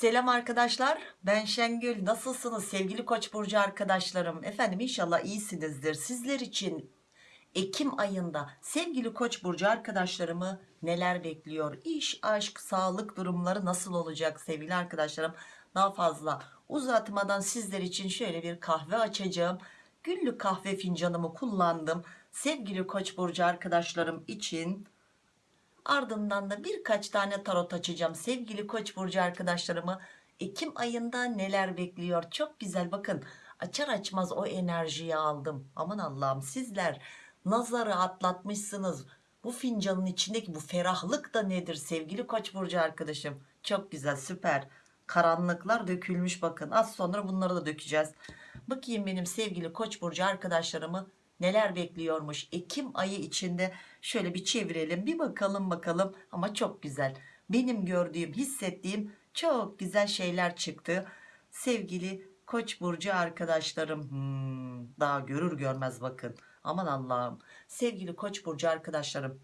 Selam arkadaşlar. Ben Şengül. Nasılsınız sevgili koç burcu arkadaşlarım? Efendim inşallah iyisinizdir. Sizler için Ekim ayında sevgili koç burcu arkadaşlarımı neler bekliyor? İş aşk sağlık durumları nasıl olacak sevgili arkadaşlarım? Daha fazla uzatmadan sizler için şöyle bir kahve açacağım. Günlük kahve fincanımı kullandım. Sevgili koç burcu arkadaşlarım için Ardından da birkaç tane tarot açacağım. Sevgili Koç burcu arkadaşlarımı Ekim ayında neler bekliyor? Çok güzel bakın. Açar açmaz o enerjiyi aldım. Aman Allah'ım sizler nazarı atlatmışsınız. Bu fincanın içindeki bu ferahlık da nedir sevgili Koç burcu arkadaşım? Çok güzel süper. Karanlıklar dökülmüş bakın. Az sonra bunları da dökeceğiz. Bakayım benim sevgili Koç burcu arkadaşlarımı neler bekliyormuş Ekim ayı içinde? Şöyle bir çevirelim bir bakalım bakalım. Ama çok güzel. Benim gördüğüm hissettiğim çok güzel şeyler çıktı. Sevgili koç burcu arkadaşlarım hmm, daha görür görmez bakın. Aman Allah'ım. Sevgili koç burcu arkadaşlarım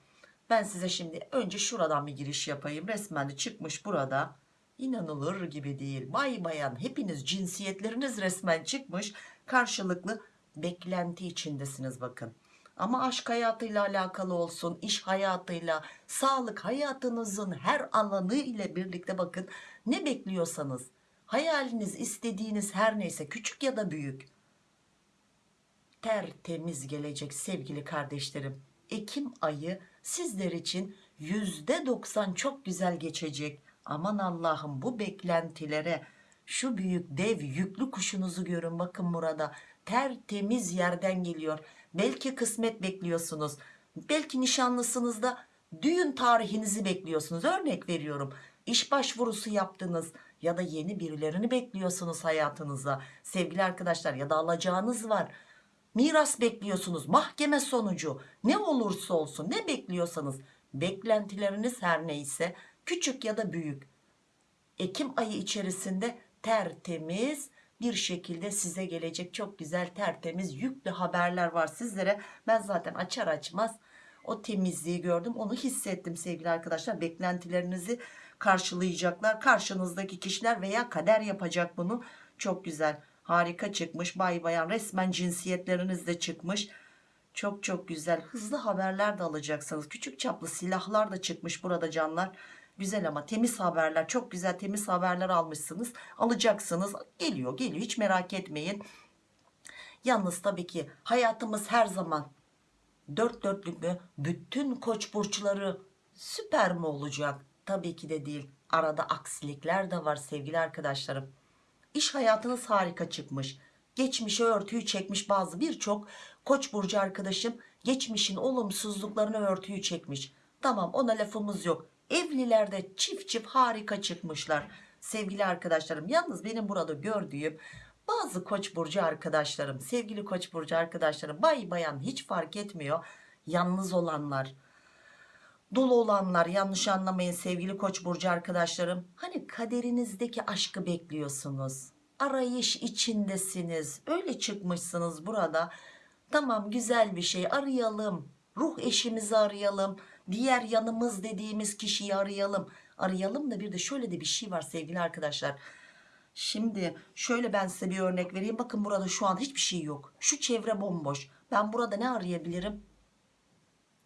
ben size şimdi önce şuradan bir giriş yapayım. Resmen de çıkmış burada. İnanılır gibi değil. Bay bayan hepiniz cinsiyetleriniz resmen çıkmış. Karşılıklı beklenti içindesiniz bakın. Ama aşk hayatıyla alakalı olsun iş hayatıyla sağlık hayatınızın her alanı ile birlikte bakın ne bekliyorsanız hayaliniz istediğiniz her neyse küçük ya da büyük tertemiz gelecek sevgili kardeşlerim. Ekim ayı sizler için yüzde doksan çok güzel geçecek. Aman Allah'ım bu beklentilere şu büyük dev yüklü kuşunuzu görün bakın burada tertemiz yerden geliyor. Belki kısmet bekliyorsunuz. Belki nişanlısınızda düğün tarihinizi bekliyorsunuz. Örnek veriyorum. İş başvurusu yaptınız ya da yeni birilerini bekliyorsunuz hayatınıza. Sevgili arkadaşlar ya da alacağınız var. Miras bekliyorsunuz. Mahkeme sonucu ne olursa olsun ne bekliyorsanız beklentileriniz her neyse küçük ya da büyük. Ekim ayı içerisinde tertemiz bir şekilde size gelecek çok güzel tertemiz yüklü haberler var sizlere. Ben zaten açar açmaz o temizliği gördüm onu hissettim sevgili arkadaşlar. Beklentilerinizi karşılayacaklar karşınızdaki kişiler veya kader yapacak bunu. Çok güzel harika çıkmış bay bayan resmen cinsiyetleriniz de çıkmış. Çok çok güzel hızlı haberler de alacaksınız. Küçük çaplı silahlar da çıkmış burada canlar güzel ama temiz haberler çok güzel temiz haberler almışsınız. Alacaksınız. Geliyor geliyor. Hiç merak etmeyin. Yalnız tabii ki hayatımız her zaman dört dörtlük mü bütün koç burçları süper mi olacak? Tabii ki de değil. Arada aksilikler de var sevgili arkadaşlarım. İş hayatınız harika çıkmış. Geçmişe örtüyü çekmiş bazı birçok koç burcu arkadaşım geçmişin olumsuzluklarını örtüyü çekmiş. Tamam ona lafımız yok evlilerde çift çift harika çıkmışlar. Sevgili arkadaşlarım yalnız benim burada gördüğüm bazı koç burcu arkadaşlarım sevgili koç burcu arkadaşlarım bay bayan hiç fark etmiyor. Yalnız olanlar dolu olanlar yanlış anlamayın sevgili koç burcu arkadaşlarım. Hani kaderinizdeki aşkı bekliyorsunuz. Arayış içindesiniz. Öyle çıkmışsınız burada. Tamam güzel bir şey arayalım. Ruh eşimizi arayalım diğer yanımız dediğimiz kişiyi arayalım. Arayalım da bir de şöyle de bir şey var sevgili arkadaşlar. Şimdi şöyle ben size bir örnek vereyim. Bakın burada şu an hiçbir şey yok. Şu çevre bomboş. Ben burada ne arayabilirim?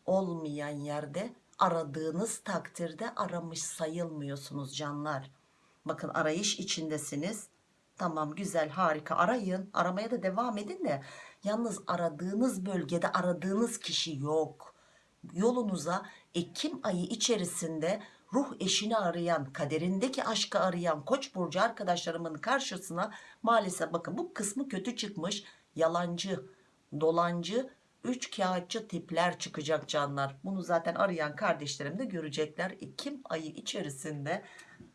Olmayan yerde aradığınız takdirde aramış sayılmıyorsunuz canlar. Bakın arayış içindesiniz. Tamam güzel harika. Arayın aramaya da devam edin de. Yalnız aradığınız bölgede aradığınız kişi yok yolunuza Ekim ayı içerisinde ruh eşini arayan kaderindeki aşkı arayan koç burcu arkadaşlarımın karşısına maalesef bakın bu kısmı kötü çıkmış yalancı dolancı üç kağıtçı tipler çıkacak canlar. Bunu zaten arayan kardeşlerim de görecekler. Ekim ayı içerisinde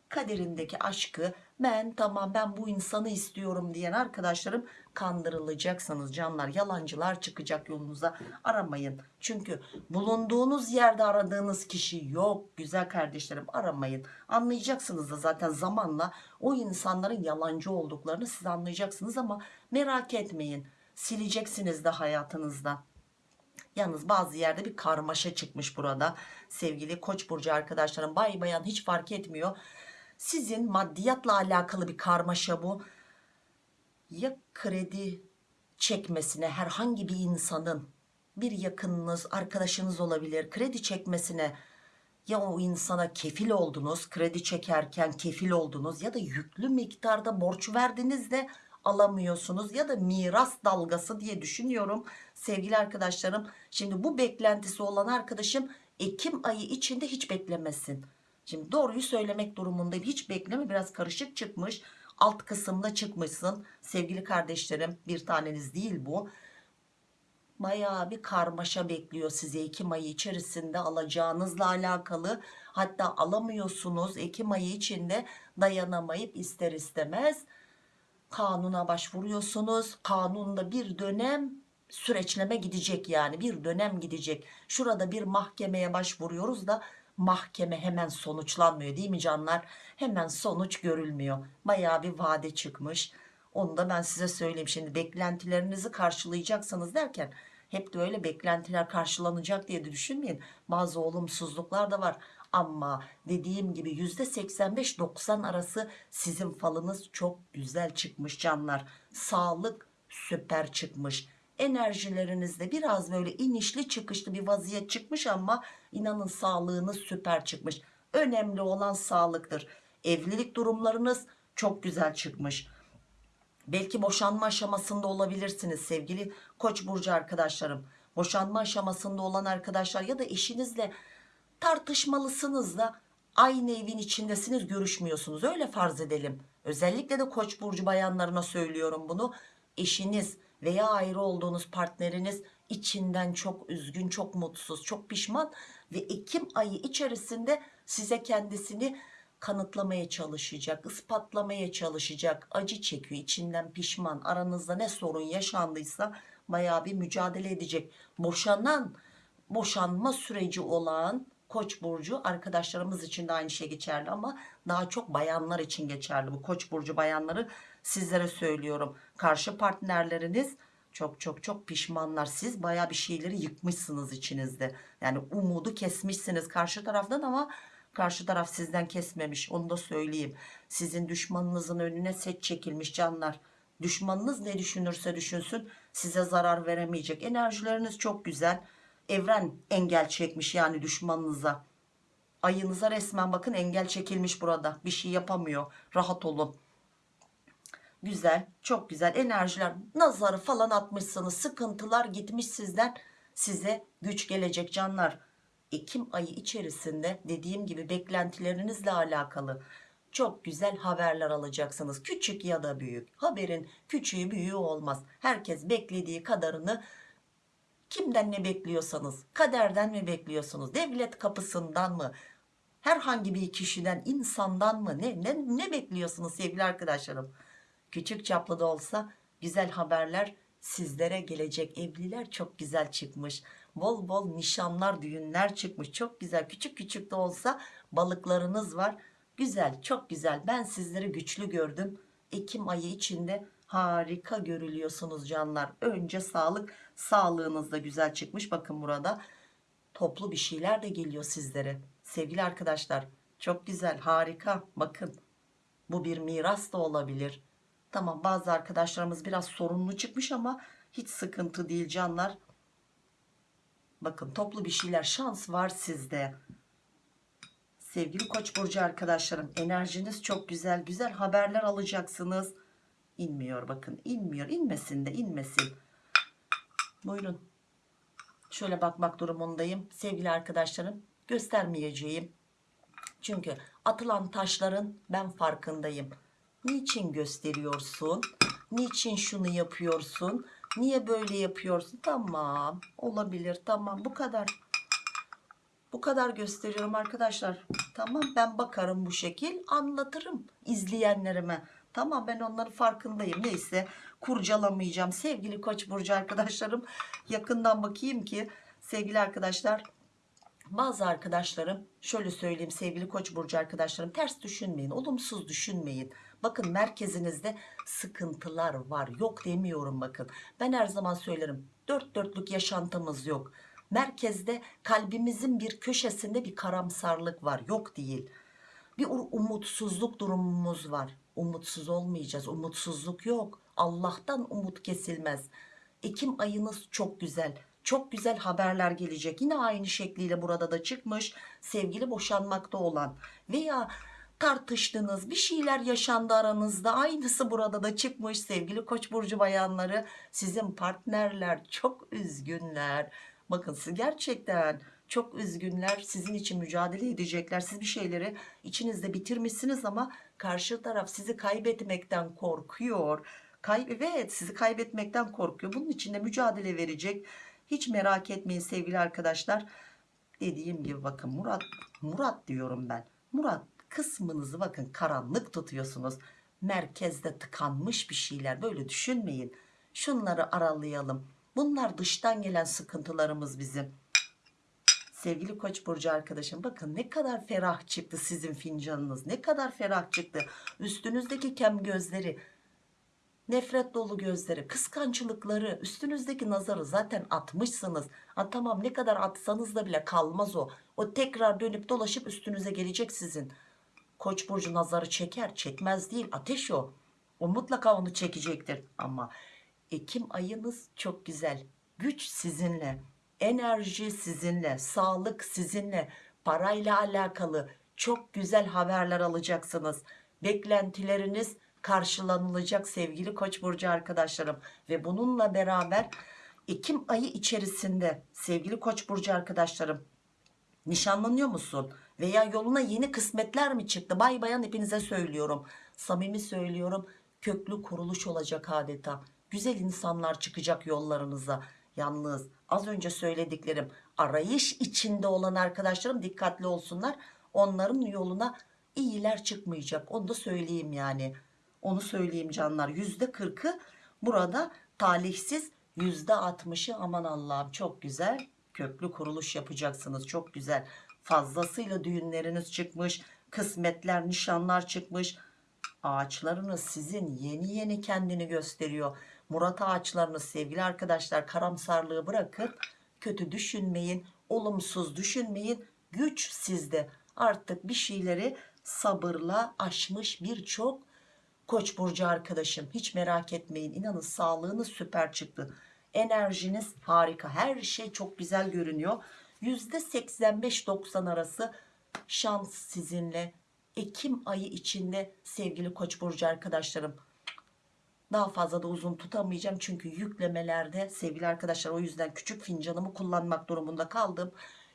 kaderindeki aşkı ben tamam ben bu insanı istiyorum diyen arkadaşlarım kandırılacaksınız canlar yalancılar çıkacak yolunuza aramayın. Çünkü bulunduğunuz yerde aradığınız kişi yok. Güzel kardeşlerim aramayın. Anlayacaksınız da zaten zamanla o insanların yalancı olduklarını siz anlayacaksınız ama merak etmeyin. Sileceksiniz de hayatınızda. Yalnız bazı yerde bir karmaşa çıkmış burada. Sevgili koç burcu arkadaşlarım bay bayan hiç fark etmiyor. Sizin maddiyatla alakalı bir karmaşa bu. Ya kredi çekmesine herhangi bir insanın bir yakınınız, arkadaşınız olabilir. Kredi çekmesine ya o insana kefil oldunuz, kredi çekerken kefil oldunuz ya da yüklü miktarda borç verdiniz de alamıyorsunuz ya da miras dalgası diye düşünüyorum sevgili arkadaşlarım. Şimdi bu beklentisi olan arkadaşım Ekim ayı içinde hiç beklemesin. Şimdi doğruyu söylemek durumundayım. Hiç bekleme biraz karışık çıkmış. Alt kısımda çıkmışsın sevgili kardeşlerim. Bir taneniz değil bu. Bayağı bir karmaşa bekliyor sizi Ekim ayı içerisinde alacağınızla alakalı. Hatta alamıyorsunuz Ekim ayı içinde dayanamayıp ister istemez kanuna başvuruyorsunuz. Kanunda bir dönem süreçleme gidecek yani bir dönem gidecek. Şurada bir mahkemeye başvuruyoruz da mahkeme hemen sonuçlanmıyor değil mi canlar? Hemen sonuç görülmüyor. Bayağı bir vade çıkmış. Onu da ben size söyleyeyim. Şimdi beklentilerinizi karşılayacaksınız derken hep de öyle beklentiler karşılanacak diye de düşünmeyin. Bazı olumsuzluklar da var. Ama dediğim gibi %85-90 arası sizin falınız çok güzel çıkmış canlar. Sağlık süper çıkmış. Enerjilerinizde biraz böyle inişli çıkışlı bir vaziyet çıkmış ama inanın sağlığınız süper çıkmış. Önemli olan sağlıktır. Evlilik durumlarınız çok güzel çıkmış. Belki boşanma aşamasında olabilirsiniz sevgili Koç burcu arkadaşlarım. Boşanma aşamasında olan arkadaşlar ya da eşinizle tartışmalısınız da aynı evin içindesiniz görüşmüyorsunuz öyle farz edelim. Özellikle de Koç burcu bayanlarına söylüyorum bunu. Eşiniz veya ayrı olduğunuz partneriniz içinden çok üzgün, çok mutsuz, çok pişman ve Ekim ayı içerisinde size kendisini kanıtlamaya çalışacak, ispatlamaya çalışacak, acı çekiyor, içinden pişman, aranızda ne sorun yaşandıysa bayağı bir mücadele edecek. Boşanan, boşanma süreci olan Koç burcu arkadaşlarımız için de aynı şey geçerli ama daha çok bayanlar için geçerli. Bu Koç burcu bayanları sizlere söylüyorum. Karşı partnerleriniz çok çok çok pişmanlar. Siz baya bir şeyleri yıkmışsınız içinizde. Yani umudu kesmişsiniz karşı taraftan ama karşı taraf sizden kesmemiş. Onu da söyleyeyim. Sizin düşmanınızın önüne set çekilmiş canlar. Düşmanınız ne düşünürse düşünsün size zarar veremeyecek. Enerjileriniz çok güzel. Evren engel çekmiş yani düşmanınıza. Ayınıza resmen bakın engel çekilmiş burada. Bir şey yapamıyor. Rahat olun güzel çok güzel enerjiler nazarı falan atmışsınız sıkıntılar gitmiş sizden. Size güç gelecek canlar. Ekim ayı içerisinde dediğim gibi beklentilerinizle alakalı çok güzel haberler alacaksınız. Küçük ya da büyük haberin küçüğü büyüğü olmaz. Herkes beklediği kadarını kimden ne bekliyorsanız kaderden mi bekliyorsunuz devlet kapısından mı herhangi bir kişiden insandan mı ne, ne, ne bekliyorsunuz sevgili arkadaşlarım küçük çaplı da olsa güzel haberler sizlere gelecek. Evliler çok güzel çıkmış. Bol bol nişanlar düğünler çıkmış. Çok güzel küçük küçük de olsa balıklarınız var. Güzel çok güzel. Ben sizleri güçlü gördüm. Ekim ayı içinde harika görülüyorsunuz canlar. Önce sağlık sağlığınız da güzel çıkmış. Bakın burada toplu bir şeyler de geliyor sizlere. Sevgili arkadaşlar çok güzel harika. Bakın bu bir miras da olabilir Tamam bazı arkadaşlarımız biraz sorunlu çıkmış ama hiç sıkıntı değil canlar. Bakın toplu bir şeyler şans var sizde. Sevgili Koç burcu arkadaşlarım enerjiniz çok güzel. Güzel haberler alacaksınız. İnmiyor bakın inmiyor. inmesin de inmesin. Buyurun. Şöyle bakmak durumundayım. Sevgili arkadaşlarım göstermeyeceğim. Çünkü atılan taşların ben farkındayım Niçin gösteriyorsun? Niçin şunu yapıyorsun? Niye böyle yapıyorsun? Tamam. Olabilir. Tamam. Bu kadar. Bu kadar gösteriyorum arkadaşlar. Tamam ben bakarım bu şekil anlatırım izleyenlerime. Tamam ben onların farkındayım. Neyse kurcalamayacağım. Sevgili Koç burcu arkadaşlarım yakından bakayım ki sevgili arkadaşlar bazı arkadaşlarım şöyle söyleyeyim sevgili Koç burcu arkadaşlarım ters düşünmeyin. Olumsuz düşünmeyin. Bakın merkezinizde sıkıntılar var. Yok demiyorum bakın. Ben her zaman söylerim. Dört dörtlük yaşantımız yok. Merkezde kalbimizin bir köşesinde bir karamsarlık var. Yok değil. bir umutsuzluk durumumuz var. Umutsuz olmayacağız. Umutsuzluk yok. Allah'tan umut kesilmez. Ekim ayınız çok güzel. Çok güzel haberler gelecek. Yine aynı şekliyle burada da çıkmış. Sevgili boşanmakta olan veya tartıştınız bir şeyler yaşandı aranızda. Aynısı burada da çıkmış sevgili koç burcu bayanları. Sizin partnerler çok üzgünler. Bakın siz gerçekten çok üzgünler sizin için mücadele edecekler. Siz bir şeyleri içinizde bitirmişsiniz ama karşı taraf sizi kaybetmekten korkuyor. Kay evet sizi kaybetmekten korkuyor. Bunun için de mücadele verecek. Hiç merak etmeyin sevgili arkadaşlar. Dediğim gibi bakın Murat Murat diyorum ben. Murat kısmınızı bakın karanlık tutuyorsunuz. Merkezde tıkanmış bir şeyler böyle düşünmeyin. Şunları aralayalım. Bunlar dıştan gelen sıkıntılarımız bizim. Sevgili koç burcu arkadaşım bakın ne kadar ferah çıktı sizin fincanınız ne kadar ferah çıktı. Üstünüzdeki kem gözleri nefret dolu gözleri kıskançlıkları üstünüzdeki nazarı zaten atmışsınız. Ha, tamam ne kadar atsanız da bile kalmaz o. O tekrar dönüp dolaşıp üstünüze gelecek sizin koç burcu nazarı çeker çekmez değil ateş o. O mutlaka onu çekecektir. Ama Ekim ayınız çok güzel. Güç sizinle enerji sizinle sağlık sizinle parayla alakalı çok güzel haberler alacaksınız. Beklentileriniz karşılanılacak sevgili koç burcu arkadaşlarım. Ve bununla beraber Ekim ayı içerisinde sevgili koç burcu arkadaşlarım nişanlanıyor musun veya yoluna yeni kısmetler mi çıktı? Bay bayan hepinize söylüyorum. Samimi söylüyorum köklü kuruluş olacak adeta. Güzel insanlar çıkacak yollarınıza yalnız az önce söylediklerim arayış içinde olan arkadaşlarım dikkatli olsunlar. Onların yoluna iyiler çıkmayacak. Onu da söyleyeyim yani. Onu söyleyeyim canlar. Yüzde kırkı burada talihsiz yüzde altmışı aman Allah'ım çok güzel köklü kuruluş yapacaksınız. Çok güzel fazlasıyla düğünleriniz çıkmış kısmetler nişanlar çıkmış. Ağaçlarınız sizin yeni yeni kendini gösteriyor. Murat ağaçlarınız sevgili arkadaşlar karamsarlığı bırakın kötü düşünmeyin olumsuz düşünmeyin. Güç sizde. Artık bir şeyleri sabırla aşmış birçok Koç burcu arkadaşım. Hiç merak etmeyin. İnanın sağlığınız süper çıktı. Enerjiniz harika. Her şey çok güzel görünüyor %85-90 arası şans sizinle. Ekim ayı içinde sevgili Koç burcu arkadaşlarım. Daha fazla da uzun tutamayacağım çünkü yüklemelerde sevgili arkadaşlar o yüzden küçük fincanımı kullanmak durumunda kaldım.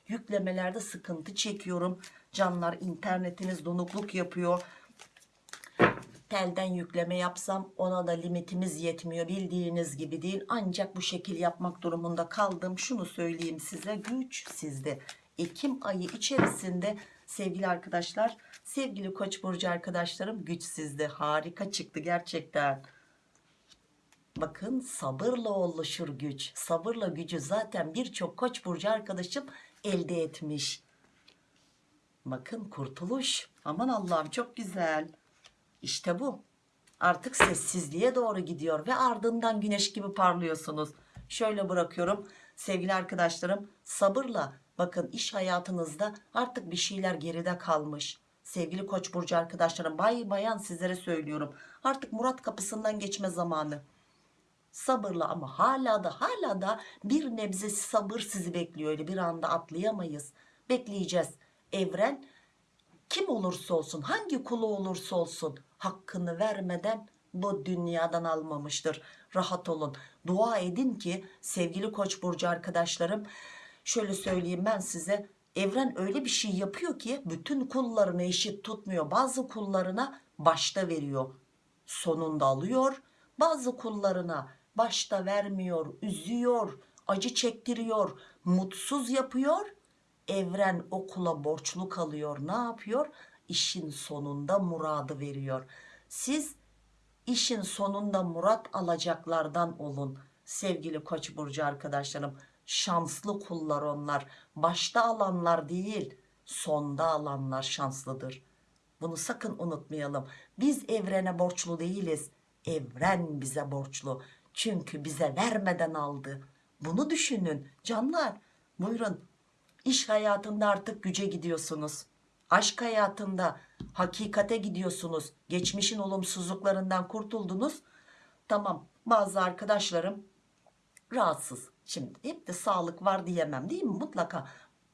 Yüklemelerde sıkıntı çekiyorum. Canlar internetiniz donukluk yapıyor telden yükleme yapsam ona da limitimiz yetmiyor bildiğiniz gibi değil. Ancak bu şekil yapmak durumunda kaldım. Şunu söyleyeyim size güç sizde. Ekim ayı içerisinde sevgili arkadaşlar sevgili koç burcu arkadaşlarım güç sizde. Harika çıktı gerçekten. Bakın sabırla oluşur güç. Sabırla gücü zaten birçok koç burcu arkadaşım elde etmiş. Bakın kurtuluş. Aman Allah'ım çok güzel işte bu. Artık sessizliğe doğru gidiyor ve ardından güneş gibi parlıyorsunuz. Şöyle bırakıyorum sevgili arkadaşlarım sabırla bakın iş hayatınızda artık bir şeyler geride kalmış. Sevgili koç burcu arkadaşlarım bay bayan sizlere söylüyorum. Artık Murat kapısından geçme zamanı. Sabırla ama hala da hala da bir nebze sabır sizi bekliyor. Öyle bir anda atlayamayız. Bekleyeceğiz. Evren kim olursa olsun hangi kulu olursa olsun hakkını vermeden bu dünyadan almamıştır. Rahat olun. Dua edin ki sevgili koç burcu arkadaşlarım şöyle söyleyeyim ben size evren öyle bir şey yapıyor ki bütün kullarını eşit tutmuyor. Bazı kullarına başta veriyor sonunda alıyor. Bazı kullarına başta vermiyor üzüyor acı çektiriyor mutsuz yapıyor evren okula borçlu kalıyor ne yapıyor? İşin sonunda muradı veriyor. Siz işin sonunda murat alacaklardan olun sevgili koç burcu arkadaşlarım. Şanslı kullar onlar. Başta alanlar değil sonda alanlar şanslıdır. Bunu sakın unutmayalım. Biz evrene borçlu değiliz. Evren bize borçlu. Çünkü bize vermeden aldı. Bunu düşünün canlar. Buyurun İş hayatında artık güce gidiyorsunuz. aşk hayatında hakikate gidiyorsunuz. Geçmişin olumsuzluklarından kurtuldunuz. Tamam bazı arkadaşlarım rahatsız. Şimdi hep de sağlık var diyemem değil mi? Mutlaka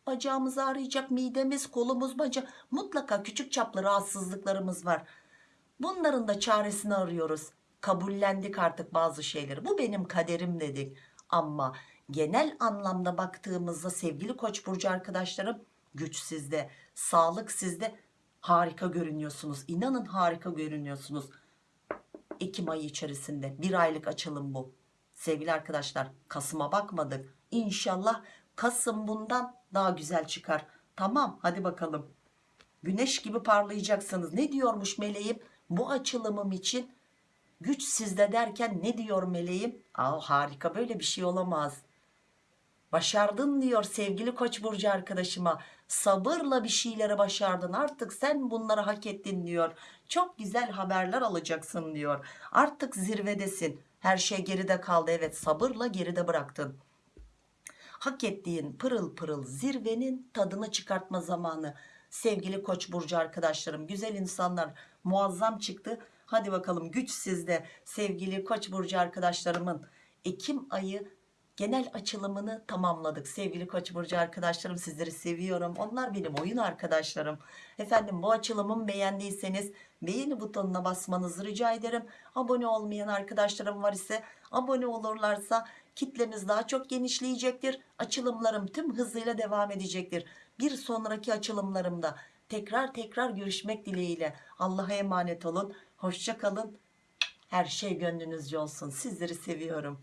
bacağımız ağrıyacak midemiz kolumuz baca mutlaka küçük çaplı rahatsızlıklarımız var. Bunların da çaresini arıyoruz. Kabullendik artık bazı şeyleri. Bu benim kaderim dedik ama genel anlamda baktığımızda sevgili koç burcu arkadaşlarım güç sizde sağlık sizde. Harika görünüyorsunuz. İnanın harika görünüyorsunuz. Ekim ayı içerisinde bir aylık açılım bu. Sevgili arkadaşlar Kasım'a bakmadık. İnşallah Kasım bundan daha güzel çıkar. Tamam hadi bakalım. Güneş gibi parlayacaksınız. Ne diyormuş meleğim? Bu açılımım için güç sizde derken ne diyor meleğim? Aa, harika böyle bir şey olamaz başardın diyor sevgili koç burcu arkadaşıma. Sabırla bir şeyleri başardın. Artık sen bunları hak ettin diyor. Çok güzel haberler alacaksın diyor. Artık zirvedesin. Her şey geride kaldı. Evet sabırla geride bıraktın. Hak ettiğin pırıl pırıl zirvenin tadını çıkartma zamanı. Sevgili koç burcu arkadaşlarım güzel insanlar muazzam çıktı. Hadi bakalım güç sizde sevgili koç burcu arkadaşlarımın. Ekim ayı genel açılımını tamamladık. Sevgili koç burcu arkadaşlarım sizleri seviyorum. Onlar benim oyun arkadaşlarım. Efendim bu açılımımı beğendiyseniz beğeni butonuna basmanızı rica ederim. Abone olmayan arkadaşlarım var ise abone olurlarsa kitlemiz daha çok genişleyecektir. Açılımlarım tüm hızıyla devam edecektir. Bir sonraki açılımlarımda tekrar tekrar görüşmek dileğiyle Allah'a emanet olun. Hoşça kalın. Her şey gönlünüzce olsun. Sizleri seviyorum